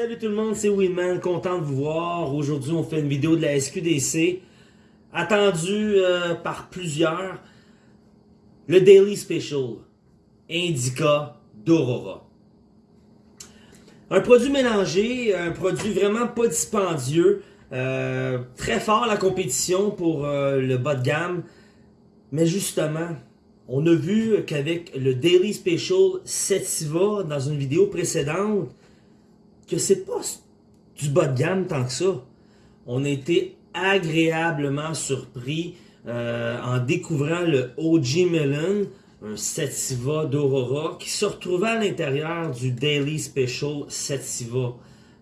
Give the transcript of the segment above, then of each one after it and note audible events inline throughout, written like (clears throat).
Salut tout le monde, c'est Winman, content de vous voir. Aujourd'hui, on fait une vidéo de la SQDC, attendue euh, par plusieurs. Le Daily Special, Indica d'Aurora. Un produit mélangé, un produit vraiment pas dispendieux, euh, très fort la compétition pour euh, le bas de gamme. Mais justement, on a vu qu'avec le Daily Special Setiva dans une vidéo précédente, que c'est pas du bas de gamme tant que ça. On a été agréablement surpris euh, en découvrant le OG Melon, un Sativa d'Aurora, qui se retrouvait à l'intérieur du Daily Special Sativa.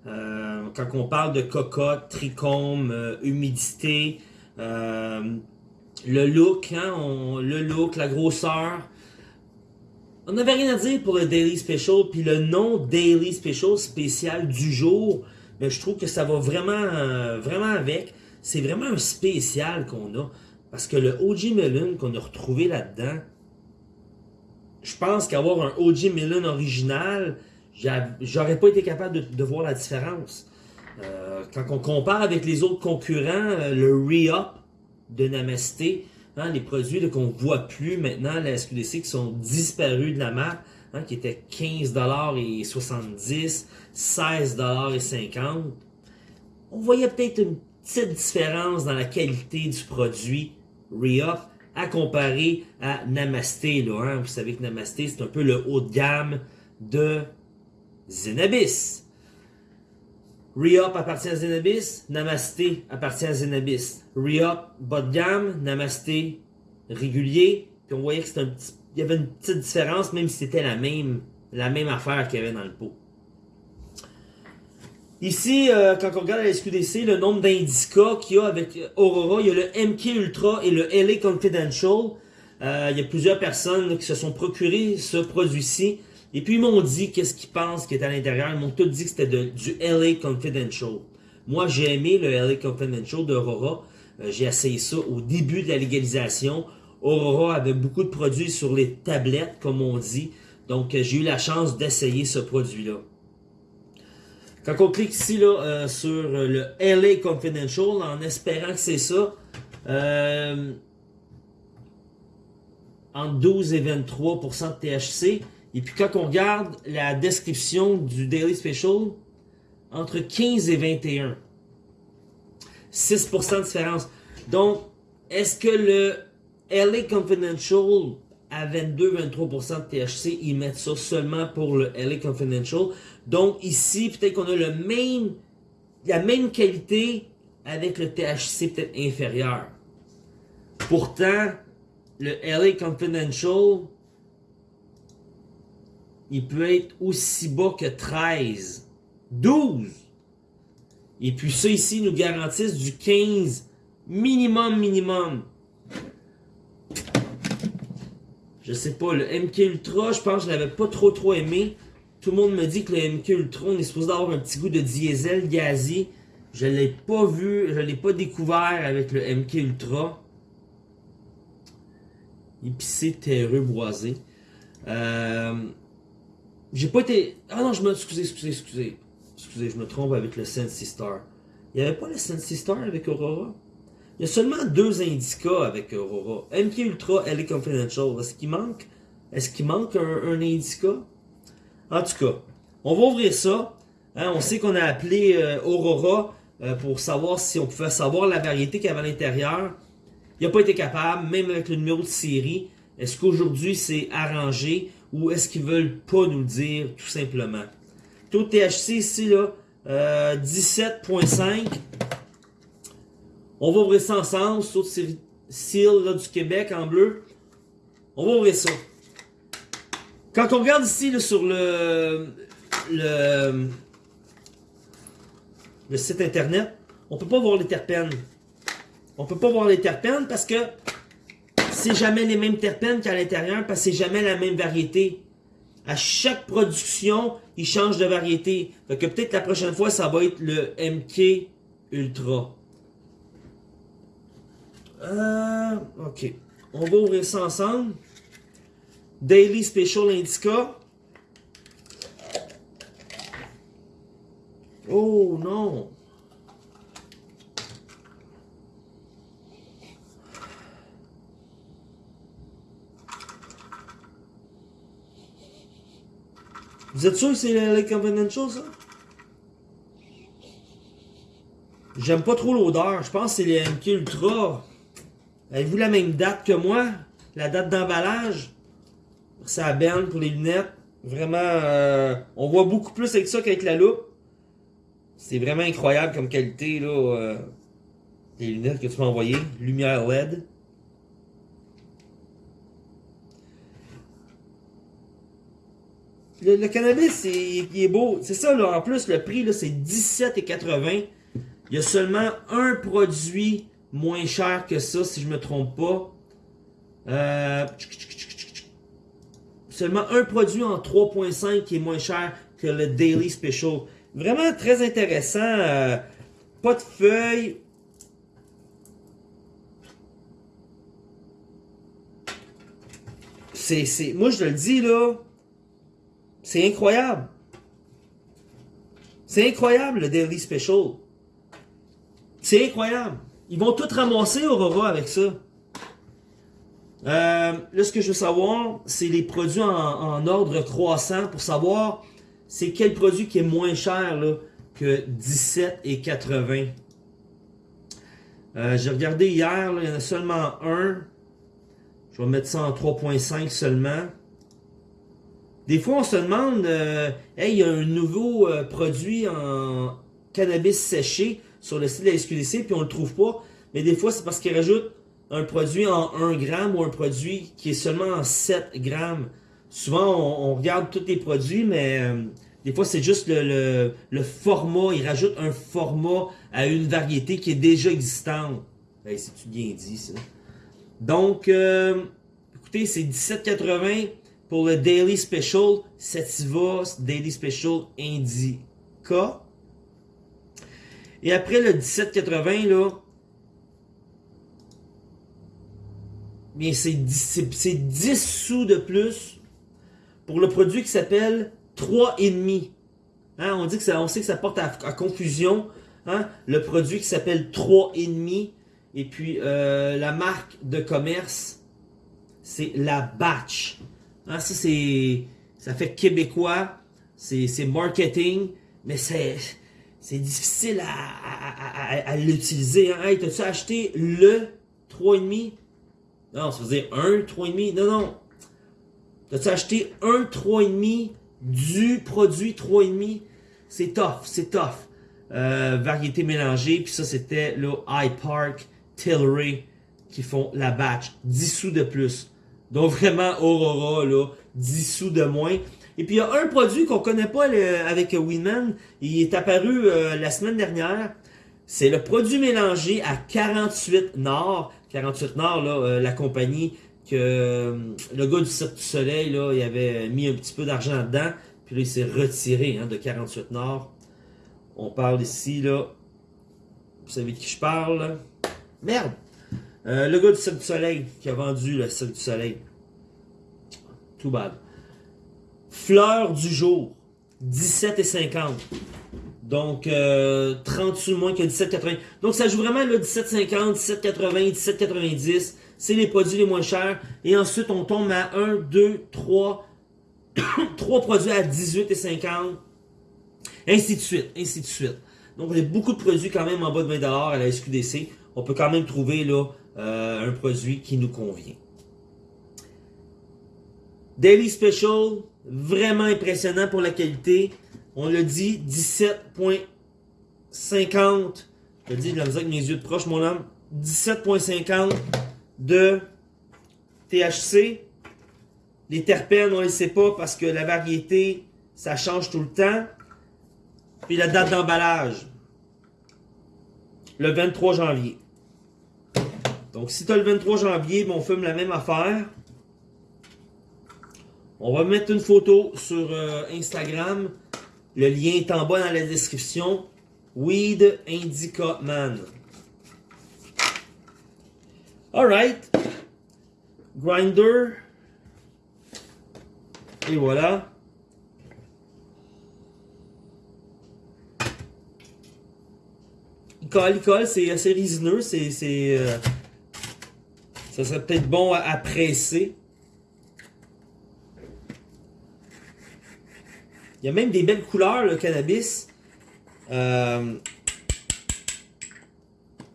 Euh, quand on parle de cocotte, trichome, euh, humidité, le look, hein, le look, la grosseur, on n'avait rien à dire pour le Daily Special, puis le nom Daily Special spécial du jour, mais je trouve que ça va vraiment, euh, vraiment avec. C'est vraiment un spécial qu'on a. Parce que le OG Melon qu'on a retrouvé là-dedans, je pense qu'avoir un OG Melon original, j'aurais pas été capable de, voir la différence. Euh, quand on compare avec les autres concurrents, euh, le Re-Up de Namasté, Hein, les produits qu'on ne voit plus maintenant, la SQDC, qui sont disparus de la marque, hein, qui étaient 15,70$, 16,50$. On voyait peut-être une petite différence dans la qualité du produit Re-Up à comparer à Namasté. Hein. Vous savez que Namasté, c'est un peu le haut de gamme de Zenabis. Re-Up appartient à Zenabis, Namasté appartient à Zenabis. Re-Up, bas de gamme, Namasté, régulier. Puis on voyait qu'il y avait une petite différence, même si c'était la même, la même affaire qu'il y avait dans le pot. Ici, euh, quand on regarde la SQDC, le nombre d'indicats qu'il y a avec Aurora, il y a le MK Ultra et le LA Confidential. Euh, il y a plusieurs personnes qui se sont procuré ce produit-ci. Et puis ils m'ont dit qu'est-ce qu'ils pensent qui est à l'intérieur? Ils m'ont tous dit que c'était du LA Confidential. Moi, j'ai aimé le LA Confidential d'Aurora. Euh, j'ai essayé ça au début de la légalisation. Aurora avait beaucoup de produits sur les tablettes, comme on dit. Donc, euh, j'ai eu la chance d'essayer ce produit-là. Quand on clique ici là, euh, sur le LA Confidential, en espérant que c'est ça, entre 12 et 23 de THC, et puis quand on regarde la description du Daily Special, entre 15 et 21. 6% de différence. Donc, est-ce que le LA Confidential à 22-23% de THC, ils mettent ça seulement pour le LA Confidential? Donc ici, peut-être qu'on a le la même qualité avec le THC peut-être inférieur. Pourtant, le LA Confidential, il peut être aussi bas que 13, 12. Et puis ça ici nous garantissent du 15 minimum, minimum. Je sais pas, le MK Ultra, je pense que je l'avais pas trop trop aimé. Tout le monde me dit que le MK Ultra, on est supposé avoir un petit goût de diesel gazé. Je l'ai pas vu, je l'ai pas découvert avec le MK Ultra. Épicé, terreux, boisé. Euh, j'ai pas été... Ah non, je me... Excusez, excusez, excusez. Excusez, je me trompe avec le Sensi Star. Il n'y avait pas le Sensi Star avec Aurora? Il y a seulement deux indicats avec Aurora. MK Ultra, LA Confidential. Est-ce qu'il manque? Est-ce qu'il manque un, indica? En tout cas, on va ouvrir ça. Hein, on sait qu'on a appelé euh, Aurora euh, pour savoir si on pouvait savoir la variété qu'il y avait à l'intérieur. Il n'a pas été capable, même avec le numéro de série. Est-ce qu'aujourd'hui c'est arrangé? Ou est-ce qu'ils veulent pas nous le dire tout simplement? Taux de THC ici, là, 17.5. Euh, On va ouvrir ça ensemble. De seal là, du Québec en bleu. On va ouvrir ça. Quand on regarde ici là, sur le, le, le site internet, on peut pas voir les terpènes. On peut pas voir les terpènes parce que c'est jamais les mêmes terpènes qu'à l'intérieur parce que c'est jamais la même variété. À chaque production, ils changent de variété. Que peut-être la prochaine fois, ça va être le MK Ultra. Euh, ok. On va ouvrir ça ensemble. Daily Special Indica. Oh non! Vous êtes sûr que c'est le Lake Confidential, ça? J'aime pas trop l'odeur. Je pense que c'est les MK Ultra. Avez-vous la même date que moi? La date d'emballage? C'est à Ben pour les lunettes. Vraiment, euh, on voit beaucoup plus avec ça qu'avec la loupe. C'est vraiment incroyable comme qualité, là. Euh, les lunettes que tu m'as envoyées. Lumière LED. Le, cannabis, il, est beau. C'est ça, là. En plus, le prix, là, c'est 17,80. Il y a seulement un produit moins cher que ça, si je me trompe pas. Euh, seulement un produit en 3.5 qui est moins cher que le Daily Special. Vraiment très intéressant. Euh, pas de feuilles. C'est, moi je le dis là, c'est incroyable. C'est incroyable le Daily Special. C'est incroyable. Ils vont tout ramasser Aurora avec ça. Euh, là, ce que je veux savoir, c'est les produits en, ordre croissant pour savoir c'est quel produit qui est moins cher que 17,80. Euh, J'ai regardé hier, il y en a seulement un. Je vais mettre ça en 3.5 seulement. Des fois, on se demande, euh, hey, il y a un nouveau euh, produit en cannabis séché sur le site de la SQDC, puis on le trouve pas. Mais des fois, c'est parce qu'ils rajoutent un produit en 1 gramme ou un produit qui est seulement en 7 grammes. Souvent, on, regarde tous les produits, mais euh, des fois, c'est juste le, format. Ils rajoutent un format à une variété qui est déjà existante. C'est-tu bien dit, ça? Donc, écoutez, c'est 17,80 pour le Daily Special Sativa Daily Special Indica. Et après le 17,80, là, bien c'est 10, sous de plus pour le produit qui s'appelle 3,5. Hein, on, on sait que ça porte à, confusion. Hein, le produit qui s'appelle 3,5. Et puis euh, la marque de commerce, c'est la Batch. Hein, ça, c'est, ça fait québécois. C'est marketing. Mais c'est c'est difficile à, l'utiliser. Hein. Hey, t'as-tu acheté le 3,5? Non, ça veut dire un 3,5. Non, non. T'as-tu acheté un 3,5 du produit 3,5? C'est tough, c'est tough. Euh, variété mélangée, puis ça c'était le High Park, Tilray qui font la batch. 10 sous de plus. Donc vraiment Aurora, là, 10 sous de moins. Et puis il y a un produit qu'on connaît pas avec Winman. Il est apparu euh, la semaine dernière. C'est le produit mélangé à 48 Nord. 48 Nord, là, euh, la compagnie que euh, le gars du Cirque du Soleil, là, il avait mis un petit peu d'argent dedans. Puis là, il s'est retiré hein, de 48 Nord. On parle ici, là. Vous savez de qui je parle? Merde! Le gars du Cirque du Soleil qui a vendu le Cirque du Soleil. Tout bad. Fleur du jour, 17,50. Donc, euh, 30 sous moins que 17,80. Donc, ça joue vraiment le 17,50, 17,80, 17,90. C'est les produits les moins chers. Et ensuite, on tombe à 1, 2, 3, 3 produits à 18,50. Ainsi de suite, ainsi de suite. Donc, il y a beaucoup de produits quand même en bas de 20$ à la SQDC. On peut quand même trouver là euh, un produit qui nous convient. Daily Special, Vraiment impressionnant pour la qualité. On l'a dit, 17.50. Je le dis, de yeux de proche, mon homme. 17.50 de THC. Les terpènes, on ne les sait pas parce que la variété, ça change tout le temps. Puis la date d'emballage. Le 23 janvier. Donc, si tu as le 23 janvier, on fume la même affaire. On va mettre une photo sur euh, Instagram. Le lien est en bas dans la description. Weed Indica Man. Alright. Grinder. Et voilà. il colle, il colle, c'est assez résineux, c'est... ça serait peut-être bon à, presser. Il y a même des belles couleurs, le cannabis. Euh,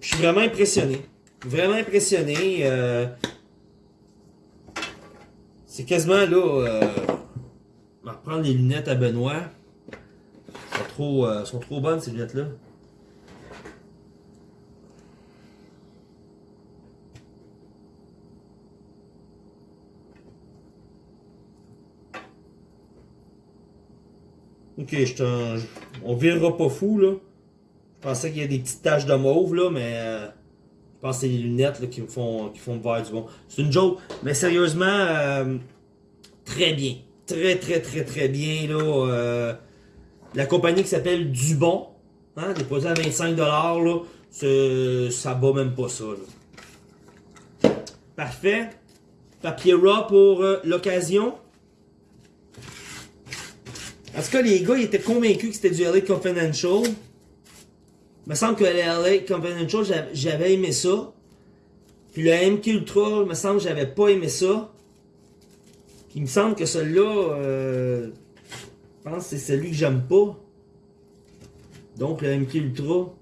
je suis vraiment impressionné. Vraiment impressionné. Euh, c'est quasiment là. Euh, on va reprendre les lunettes à Benoît. Elles sont trop, euh, sont trop bonnes ces lunettes-là. Ok, je on virera pas fou là. Je pensais qu'il y a des petites taches de mauve là, mais euh, je pense que c'est les lunettes là, qui me font qui font me voir du bon. C'est une joke, mais sérieusement, euh, très bien. Très très très très bien là. Euh, la compagnie qui s'appelle Dubon, hein, déposé à 25$ là, ça bat même pas ça. Là. Parfait. Papier raw pour l'occasion. En tout cas, les gars, ils étaient convaincus que c'était du LA Confidential. Il me semble que le LA Confidential, j'avais aimé ça. Puis le MK Ultra, il me semble que j'avais pas aimé ça. Puis il me semble que celui-là, euh, je pense que c'est celui que j'aime pas. Donc le MK Ultra.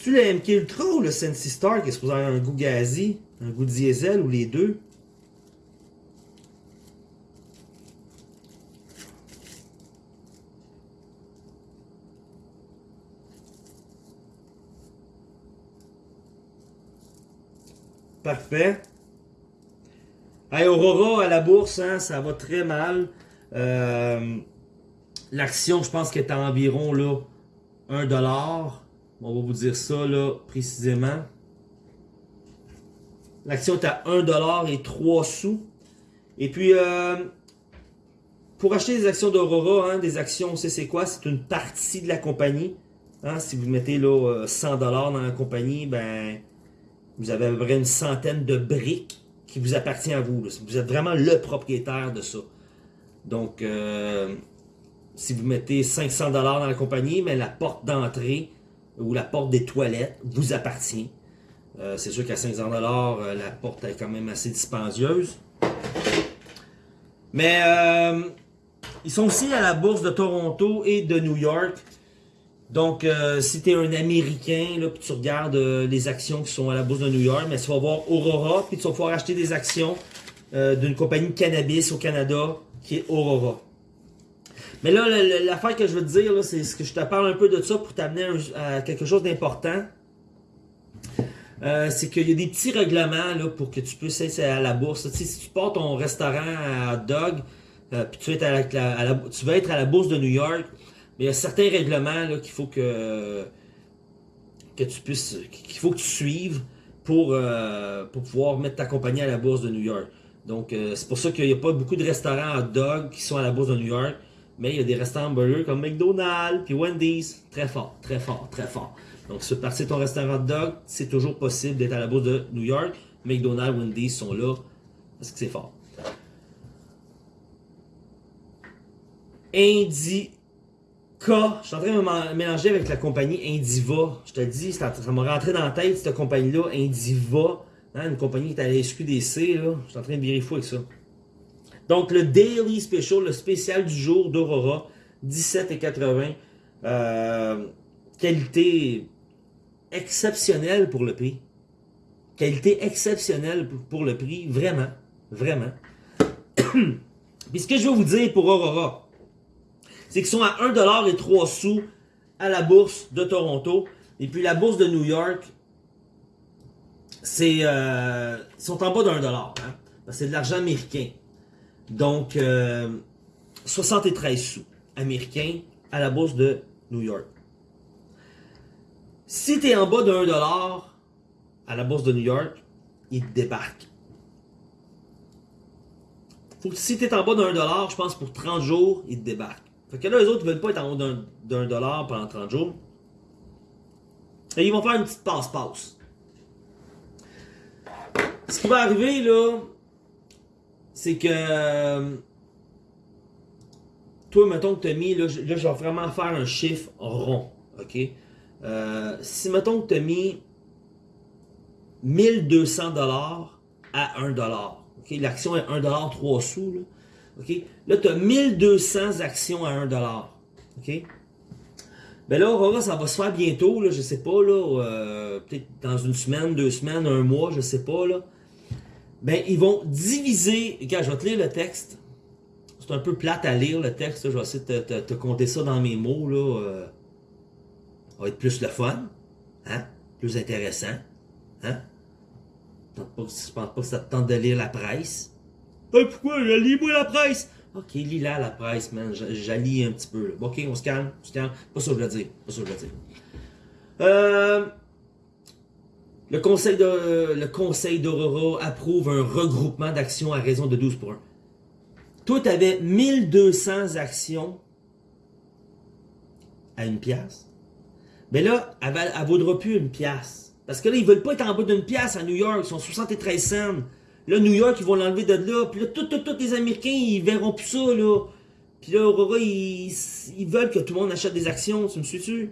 C'est-tu le MK Ultra ou le Sensi Star qui est supposé avoir un goût gazi, un goût diesel ou les deux? Parfait. Aurora à la bourse, hein, ça va très mal. Euh, l'action, je pense qu'elle est à environ là, 1$. On va vous dire ça là précisément. L'action est à 1$ et 3 sous. Et puis, euh, pour acheter des actions d'Aurora, hein, des actions, on c'est quoi? C'est une partie de la compagnie. Hein, si vous mettez là, 100$ dans la compagnie, ben, vous avez à peu près une centaine de briques qui vous appartient à vous. Vous êtes vraiment le propriétaire de ça. Donc, euh, si vous mettez 500$ dans la compagnie, mais la porte d'entrée ou la porte des toilettes vous appartient. Euh, c'est sûr qu'à 500$, euh, la porte est quand même assez dispendieuse. Mais euh, ils sont aussi à la bourse de Toronto et de New York. Donc, si tu es un Américain, là, tu regardes les actions qui sont à la bourse de New York, mais tu vas voir Aurora, puis tu vas pouvoir acheter des actions d'une compagnie de cannabis au Canada qui est Aurora. Mais là, l'affaire que je veux te dire, c'est ce que je te parle un peu de ça pour t'amener à quelque chose d'important. Euh, c'est qu'il y a des petits règlements là, pour que tu puisses être à la bourse. si tu portes ton restaurant à dog, euh, puis tu, être à la, tu vas être à la bourse de New York, mais il y a certains règlements qu'il faut que, que tu puisses, qu'il faut que tu suives pour, euh, pour pouvoir mettre ta compagnie à la bourse de New York. Donc, c'est pour ça qu'il n'y a pas beaucoup de restaurants à dog qui sont à la bourse de New York. Mais il y a des restaurants burgers comme McDonald's puis Wendy's. Très fort, très fort, très fort. Donc, si tu partir ton restaurant de dog, c'est toujours possible d'être à la bourse de New York. McDonald's, Wendy's sont là parce que c'est fort. Indica. Je suis en train de mélanger avec la compagnie Indiva. Je te dis, ça m'a rentré dans la tête, cette compagnie-là, Indiva. Hein, une compagnie qui est à la SQDC. Là. Je suis en train de virer fou avec ça. Donc, le Daily Special, le spécial du jour d'Aurora, 17,80. Euh, qualité exceptionnelle pour le prix. Qualité exceptionnelle pour le prix, vraiment, vraiment. (coughs) Puis ce que je veux vous dire pour Aurora, c'est qu'ils sont à 1$ et 3 sous à la bourse de Toronto. Et puis la bourse de New York, c'est euh, sont en bas d'un dollar. Hein? C'est de l'argent américain. Donc, 73 euh, sous américains à la bourse de New York. Si tu es en bas de 1 dollar à la bourse de New York, il te débarque. Faut que, si tu es en bas de 1 dollar, je pense pour 30 jours, il te débarque. Fait que là, les autres ne veulent pas être en haut d'un dollar pendant 30 jours. Et ils vont faire une petite passe-passe. Ce qui va arriver, là, c'est que euh, toi, mettons que tu as mis, là, je vais vraiment faire un chiffre rond, ok? Euh, si mettons que tu as mis 1200 dollars à 1 dollar, ok? L'action est 1 dollar 3 sous, là, ok? Là, tu as 1200 actions à 1 dollar, ok? Ben là, Aurora, ça va se faire bientôt, là, je sais pas, là, euh, peut-être dans une semaine, deux semaines, un mois, je sais pas, là. Ben, ils vont diviser, regarde, je vais te lire le texte. C'est un peu plate à lire, le texte, je vais essayer de te, te, compter ça dans mes mots, là. Euh, ça va être plus le fun, hein, plus intéressant, hein? Je pense pas que ça te tente de lire la presse. Hey, pourquoi? Lis-moi la presse! Ok, lis-la la presse, man. J'allie un petit peu. Là. Ok, on se calme, on se calme. Pas ça que je veux dire. Pas ça que je veux dire. Euh, le conseil d'Aurora approuve un regroupement d'actions à raison de 12 pour 1. Toi, tu avais 1200 actions à une pièce. Mais là, elle, ne vaudra plus une pièce. Parce que là, ils veulent pas être en bas d'une pièce à New York. Ils sont 73 cents. Là, New York, ils vont l'enlever de là. Puis là, tous les Américains, ils verront plus ça, là. Puis là, Aurora, ils, veulent que tout le monde achète des actions, tu me suis-tu?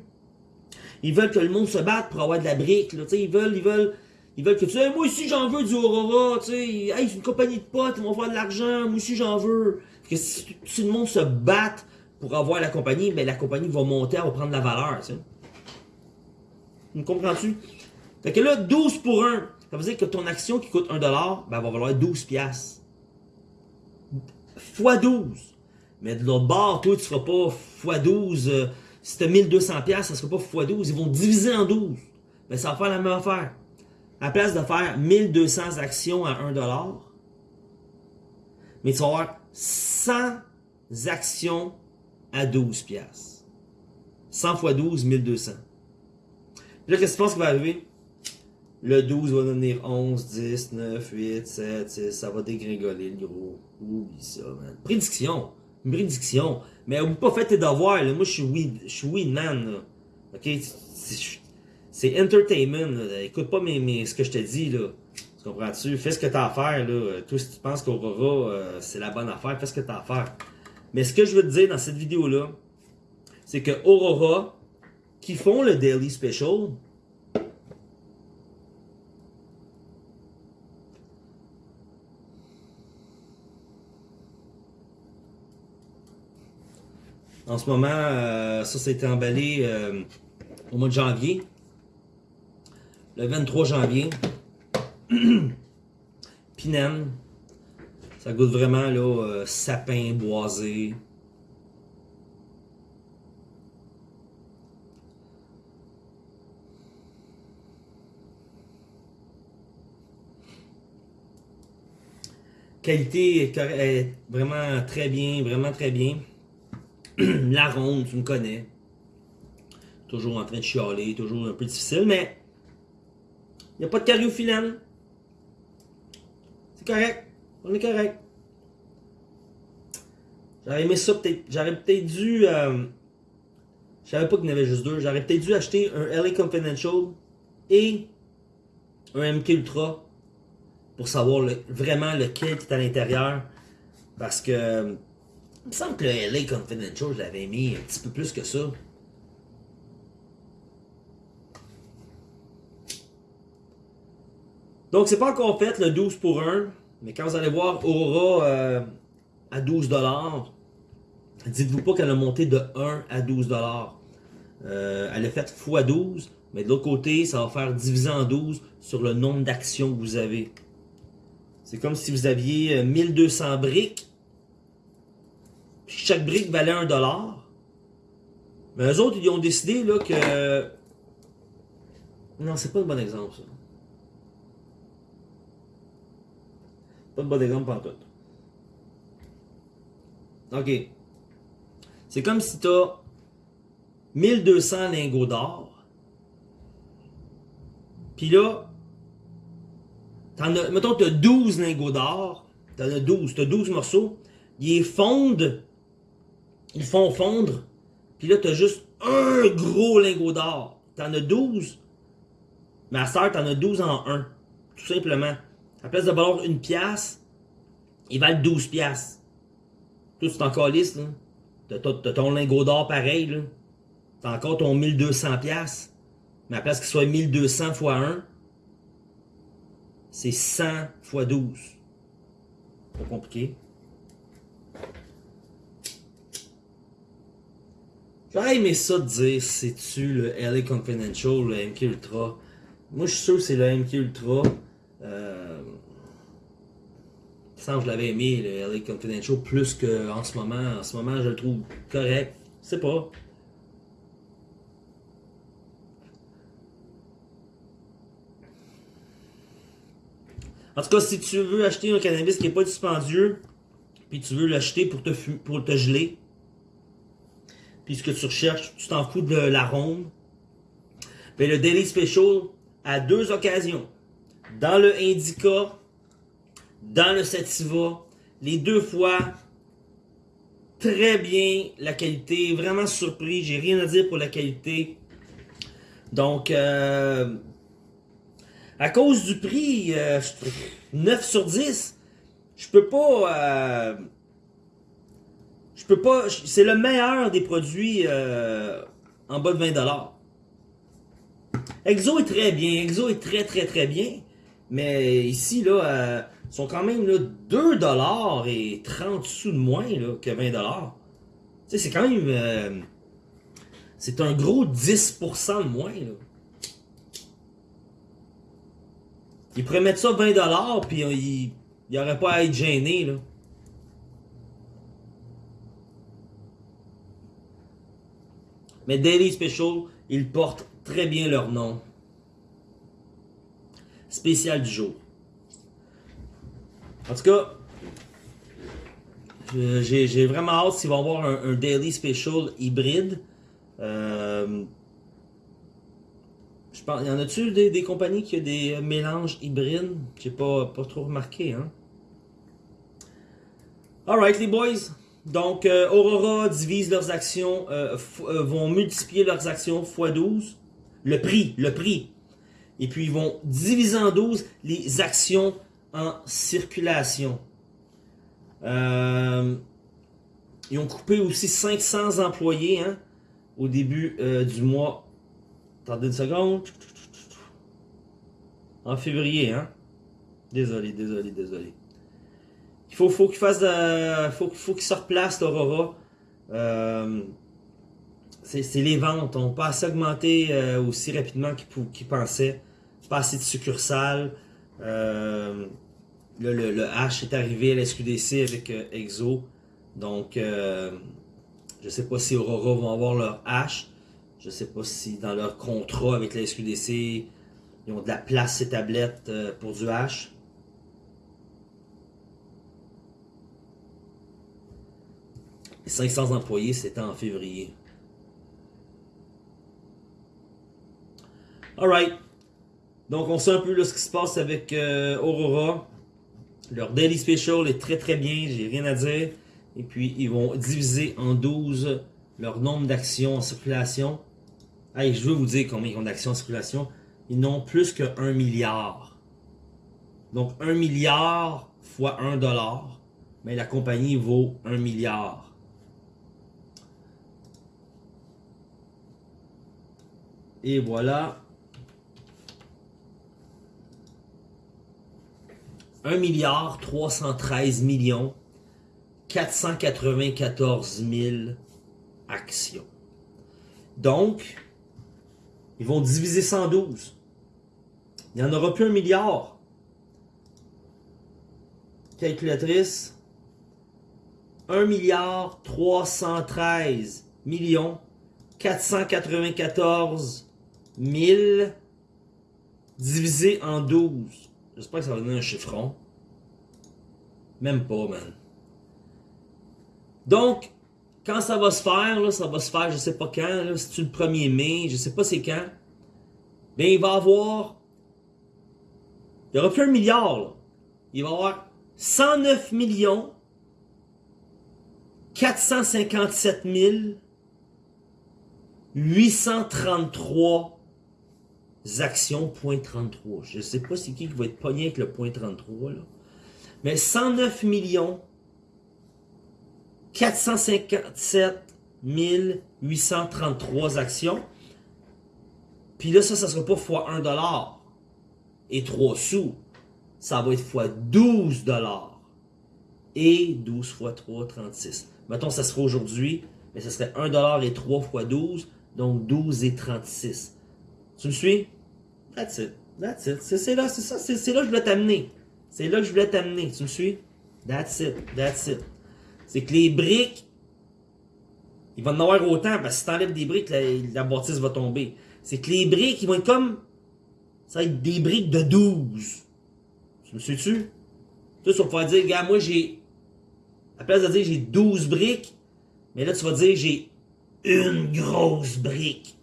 Ils veulent que le monde se batte pour avoir de la brique, là. Ils veulent, ils veulent... Ils veulent que tu sais, moi aussi j'en veux du Aurora, tu sais, hey, c'est une compagnie de potes, ils vont faire de l'argent, moi aussi j'en veux. que si, tout le monde se batte pour avoir la compagnie, ben la compagnie va monter, elle va prendre de la valeur, tu sais. Me comprends-tu? Fait que là, 12 pour 1. Ça veut dire que ton action qui coûte 1$, ben, elle va valoir 12 piastres. Fois 12. Mais de l'autre bord, toi, tu ne feras pas fois 12. Euh, si tu as 1200 piastres, ça ne sera pas fois 12. Ils vont diviser en 12. Mais ça va faire la même affaire. À la place de faire 1200 actions à 1$, mais tu vas avoir 100 actions à 12 piastres. 100 fois 12, 1200. Là, qu'est-ce que tu penses qui va arriver? Le 12 va devenir 11, 10, 9, 8, 7, 6. Ça va dégringoler, le gros. Oublie ça, man. Prédiction. Prédiction. Mais oublie pas, fais tes devoirs, là. Moi, je suis weed, je suis man. OK? C'est entertainment. Écoute pas ce que je te dis, là. Tu comprends-tu? Fais ce que t'as à faire, là. Toi, si tu penses qu'Aurora, euh, c'est la bonne affaire, fais ce que t'as à faire. Mais ce que je veux te dire dans cette vidéo-là, c'est que Aurora, qui font le Daily Special, En ce moment, euh, ça, s'est emballé euh, au mois de janvier. Le 23 janvier. (clears throat) Pinène. Ça goûte vraiment là, euh, sapin boisé. Qualité est vraiment très bien, vraiment très bien. (clears throat) la ronde, tu me connais. Toujours en train de chialer, toujours un peu difficile, mais il n'y a pas de cariophyllène. C'est correct. On est correct. J'aurais aimé ça peut-être. J'aurais peut-être dû. Euh, je savais pas qu'il y en avait juste deux. J'aurais peut-être dû acheter un LA Confidential et un MK Ultra pour savoir vraiment lequel est à l'intérieur. Parce que il me semble que le LA Confidential, je l'avais mis un petit peu plus que ça. Donc, c'est pas encore fait le 12 pour 1. Mais quand vous allez voir Aura euh, à 12 dites-vous pas qu'elle a monté de 1 à 12 euh, Elle a fait x 12. Mais de l'autre côté, ça va faire diviser en 12 sur le nombre d'actions que vous avez. C'est comme si vous aviez 1200 euh, briques chaque brique valait un dollar. Mais eux autres, ils ont décidé là, que... Non, c'est pas un bon exemple, ça. Pas de bon exemple pour tout. OK. C'est comme si tu as 1200 lingots d'or. Puis là, as, mettons tu as 12 lingots d'or. Tu as 12, tu as 12 morceaux. Ils fondent ils font fondre, puis là, tu as juste un gros lingot d'or. Tu en as 12, mais à tu en as 12 en 1. Tout simplement. À place de valoir une pièce, ils valent 12 piastres. Toi, c'est encore liste, là. T'as ton lingot d'or pareil, là. T'as encore ton 1200 piastres. Mais à la place qu'il soit 1200 x 1, c'est 100 x 12. Pas compliqué. J'aurais aimé ça de dire, c'est-tu le LA Confidential, le MK Ultra? Moi, je suis sûr que c'est le MK Ultra. Euh, sans que je l'avais aimé, le LA Confidential, plus qu'en ce moment. En ce moment, je le trouve correct. Je sais pas. En tout cas, si tu veux acheter un cannabis qui n'est pas dispendieux, puis tu veux l'acheter pour te, pour te geler, puis ce que tu recherches, tu t'en fous de l'arôme, ben le Daily Special, à deux occasions, dans le Indica, dans le Sativa, les deux fois, très bien la qualité, vraiment surpris, j'ai rien à dire pour la qualité. Donc, euh, à cause du prix, 9 euh, sur 10, je peux pas... Euh, peux pas... C'est le meilleur des produits euh, en bas de 20$. Exo est très bien. Exo est très, très, très bien. Mais ici, là, ils sont quand même là, 2$ et 30 sous de moins là, que 20$. Tu sais, c'est quand même... c'est un gros 10% de moins, là. Il pourrait mettre ça 20$ puis il n'y aurait pas à être gêné. Là. Mais Daily Special, ils portent très bien leur nom. Spécial du jour. En tout cas, j'ai vraiment hâte s'ils vont avoir un, Daily Special hybride. Euh, il y en a-tu des, compagnies qui ont des mélanges hybrides? J'ai pas, pas trop remarqué, hein? Alright, les boys. Donc, euh, Aurora divise leurs actions, euh, vont multiplier leurs actions x 12. Le prix, le prix. Et puis, ils vont diviser en 12 les actions en circulation. ils ont coupé aussi 500 employés hein, au début du mois Attendez une seconde. En février, hein. Désolé, désolé, désolé. Faut, faut qu'il fasse de, faut, qu'il se replace l'Aurora. Euh, c'est les ventes n'ont pas assez augmenté euh, aussi rapidement qu'ils pensaient. Pas assez de succursales. Euh, le, H est arrivé à la SQDC avec Exo. Donc, je sais pas si Aurora vont avoir leur H. Je sais pas si dans leur contrat avec la SQDC, ils ont de la place ces tablettes euh, pour du H. Les 500 employés, c'était en février. Alright. Donc, on sait un peu ce qui se passe avec euh, Aurora. Leur Daily Special est très très bien, j'ai rien à dire. Et puis, ils vont diviser en 12 leur nombre d'actions en circulation je veux vous dire combien ils ont d'actions en circulation. Ils n'ont plus que 1 milliard. Donc 1 milliard fois 1 dollar, mais la compagnie vaut 1 milliard. Et voilà. 1 milliard 313 millions 494 000 actions. Donc, ils vont diviser 112. Il n'y en aura plus un milliard. Calculatrice. 1 milliard 313 millions 494 000 divisé en 12. J'espère que ça va donner un chiffron. Même pas, man. Donc, quand ça va se faire, là, ça va se faire, je sais pas quand, c'est le 1er mai, je sais pas c'est quand. Ben, il va avoir. Il n'y aura plus un milliard, là. Il va y avoir 109 millions 457 833 actions, point 33. Je sais pas c'est qui qui va être pogné avec le point 33, là. Mais 109 millions 457 833 actions. Puis là, ça, ça sera pas fois 1 dollar et 3 sous. Ça va être fois 12 dollars. Et 12 fois 3, 36. Mettons, ça sera aujourd'hui, mais ça serait 1 dollar et 3 fois 12, donc 12 et 36. Tu me suis? That's it. That's it. C'est là, c'est ça, c'est là que je voulais t'amener. C'est là que je voulais t'amener. Tu me suis? That's it. That's it. C'est que les briques, il va en avoir autant, parce que si t'enlèves des briques, la, la bâtisse va tomber. C'est que les briques, ils vont être comme... Ça va être des briques de 12. Tu me suis-tu? Tu vas pouvoir dire, gars, moi j'ai... À la place de dire j'ai 12 briques, mais là, tu vas dire j'ai une grosse brique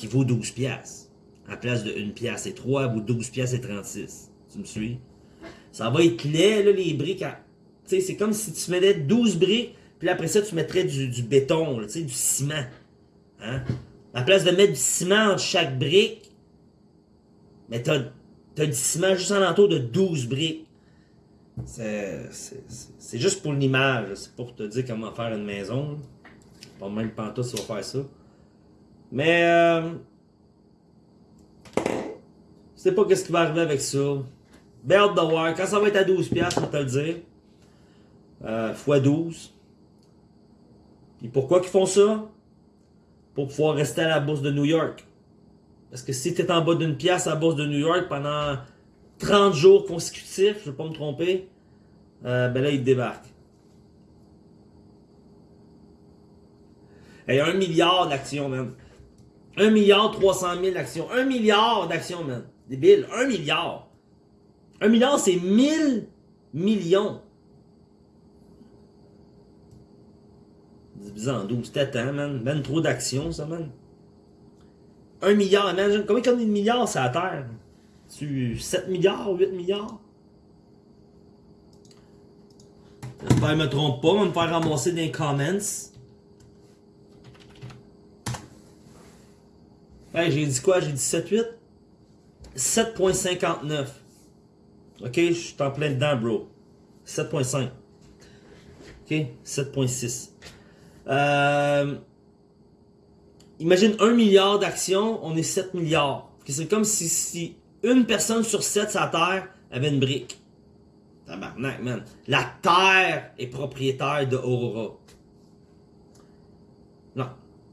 qui vaut 12 piastres. À la place de 1 piastre et 3, ou 12 piastres et 36. Tu me suis? Ça va être laid, les briques. À... Tu sais, c'est comme si tu mettais 12 briques, puis après ça, tu mettrais du, béton, du ciment. Hein? À la place de mettre du ciment entre chaque brique, mais t'as as du ciment juste en entour de 12 briques. C'est juste pour l'image, c'est pour te dire comment faire une maison. Pas même on va faire ça. Mais euh, je sais pas qu'est-ce qui va arriver avec ça. Belle de voir. Quand ça va être à 12$, je vais te le dire. Euh, fois 12. Et pourquoi qu'ils font ça? Pour pouvoir rester à la bourse de New York. Parce que si tu es en bas d'une pièce à la bourse de New York pendant 30 jours consécutifs, je ne vais pas me tromper, euh, ben là, il débarque. Et un milliard d'actions, même. Un milliard 300 000 d'actions. Un milliard d'actions, même. Débile. Un milliard. Un milliard, c'est 1000 millions. Divisé en 12 têtes, hein, man. Ben trop d'actions, ça, man. Un milliard, imagine. Combien a de milliards sur la Terre? Tu 7 milliards, 8 milliards? J'espère me trompe pas, va me faire ramasser des comments. Hey, j'ai dit quoi? J'ai dit 7-8? 7.59. Ok, je suis en plein dedans, bro. 7.5. Ok, 7.6. Euh, imagine 1 milliard d'actions, on est 7 milliards. C'est comme si, une personne sur 7 sur Terre avait une brique. Tabarnak, man. La Terre est propriétaire de Aurora.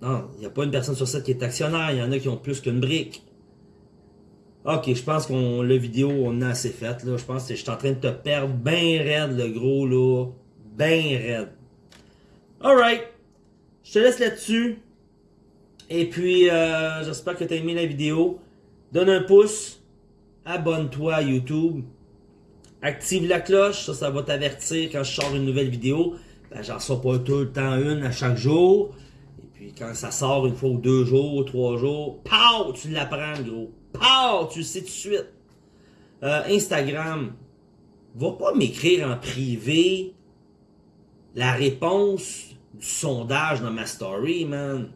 Non, il n'y a pas une personne sur 7 qui est actionnaire. Il y en a qui ont plus qu'une brique. Ok, je pense qu'on la vidéo, on a assez fait. Là. Je pense que je suis en train de te perdre bien raide, le gros, là. Bien raide. Alright. Je te laisse là-dessus. Et puis, euh, j'espère que tu as aimé la vidéo. Donne un pouce. Abonne-toi à YouTube. Active la cloche. Ça, ça va t'avertir quand je sors une nouvelle vidéo. Ben, j'en sors pas tout le temps une à chaque jour. Puis, quand ça sort une fois ou deux jours, trois jours, pow, tu l'apprends, gros. Pow, tu le sais tout de suite. Euh, Instagram. Va pas m'écrire en privé la réponse du sondage dans ma story, man.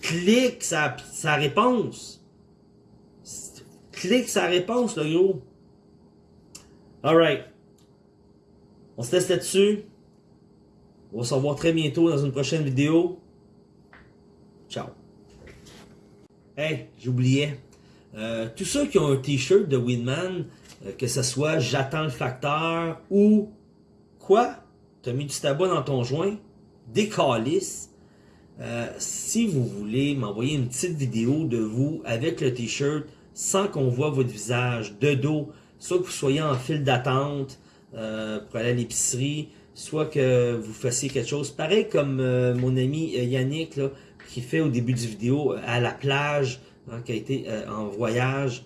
Clique sa, sa réponse. Clique sa réponse, le gros. Alright. On se laisse là-dessus. On va se revoir très bientôt dans une prochaine vidéo. Ciao. Hey, j'oubliais. Euh, tous ceux qui ont un t-shirt de Winman, euh, que ce soit J'attends le facteur ou quoi? T'as mis du tabac dans ton joint? des euh, si vous voulez m'envoyer une petite vidéo de vous avec le t-shirt sans qu'on voit votre visage de dos, soit que vous soyez en file d'attente euh, pour aller à l'épicerie, soit que vous fassiez quelque chose pareil comme mon ami Yannick là, qui fait au début du vidéo à la plage, hein, qui a été en voyage.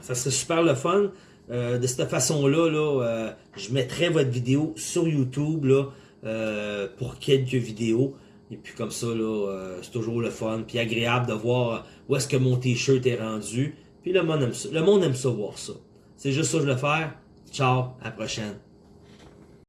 Ça serait super le fun. de cette façon-là, là, je mettrai votre vidéo sur YouTube là, euh, pour quelques vidéos. Et puis comme ça, là, euh, c'est toujours le fun. Puis agréable de voir où est-ce que mon t-shirt est rendu. Puis le monde aime ça. Le monde aime ça voir ça. C'est juste ça que je vais faire. Ciao, à la prochaine.